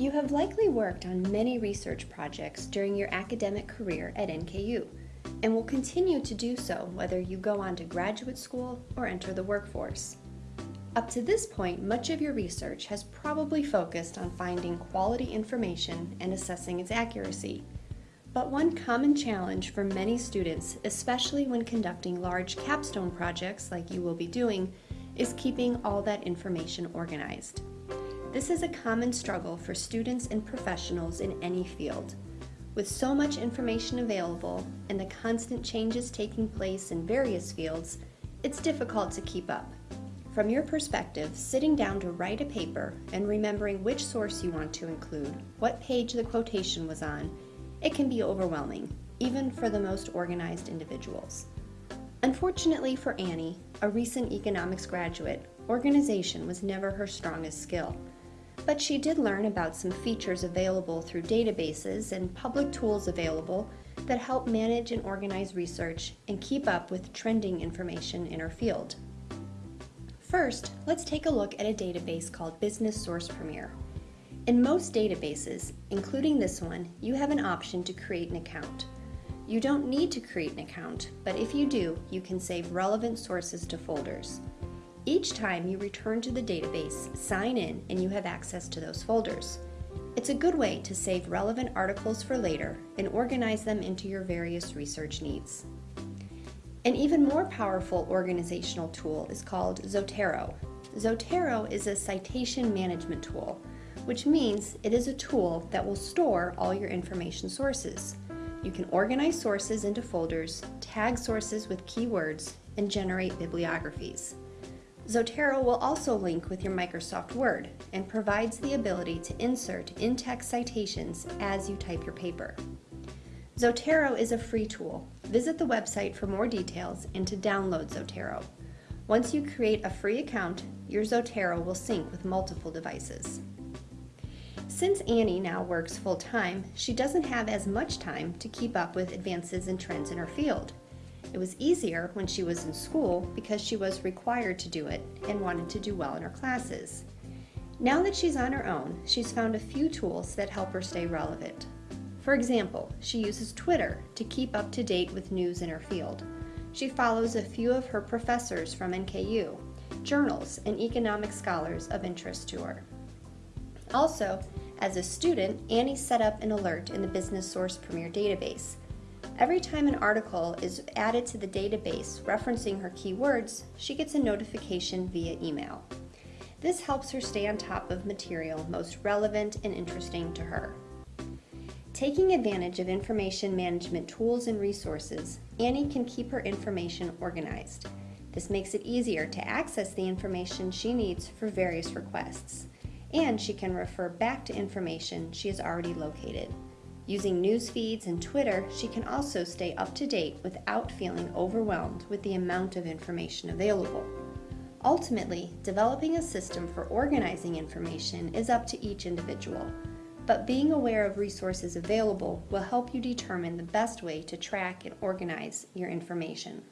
You have likely worked on many research projects during your academic career at NKU and will continue to do so whether you go on to graduate school or enter the workforce. Up to this point, much of your research has probably focused on finding quality information and assessing its accuracy. But one common challenge for many students, especially when conducting large capstone projects like you will be doing, is keeping all that information organized. This is a common struggle for students and professionals in any field. With so much information available and the constant changes taking place in various fields, it's difficult to keep up. From your perspective, sitting down to write a paper and remembering which source you want to include, what page the quotation was on, it can be overwhelming, even for the most organized individuals. Unfortunately for Annie, a recent economics graduate, organization was never her strongest skill. But she did learn about some features available through databases and public tools available that help manage and organize research and keep up with trending information in her field. First, let's take a look at a database called Business Source Premier. In most databases, including this one, you have an option to create an account. You don't need to create an account, but if you do, you can save relevant sources to folders. Each time you return to the database, sign in and you have access to those folders. It's a good way to save relevant articles for later and organize them into your various research needs. An even more powerful organizational tool is called Zotero. Zotero is a citation management tool, which means it is a tool that will store all your information sources. You can organize sources into folders, tag sources with keywords, and generate bibliographies. Zotero will also link with your Microsoft Word and provides the ability to insert in-text citations as you type your paper. Zotero is a free tool. Visit the website for more details and to download Zotero. Once you create a free account, your Zotero will sync with multiple devices. Since Annie now works full-time, she doesn't have as much time to keep up with advances and trends in her field. It was easier when she was in school because she was required to do it and wanted to do well in her classes. Now that she's on her own, she's found a few tools that help her stay relevant. For example, she uses Twitter to keep up to date with news in her field. She follows a few of her professors from NKU, journals, and economic scholars of interest to her. Also, as a student, Annie set up an alert in the Business Source Premier database. Every time an article is added to the database referencing her keywords, she gets a notification via email. This helps her stay on top of material most relevant and interesting to her. Taking advantage of information management tools and resources, Annie can keep her information organized. This makes it easier to access the information she needs for various requests, and she can refer back to information she has already located. Using news feeds and Twitter, she can also stay up to date without feeling overwhelmed with the amount of information available. Ultimately, developing a system for organizing information is up to each individual but being aware of resources available will help you determine the best way to track and organize your information.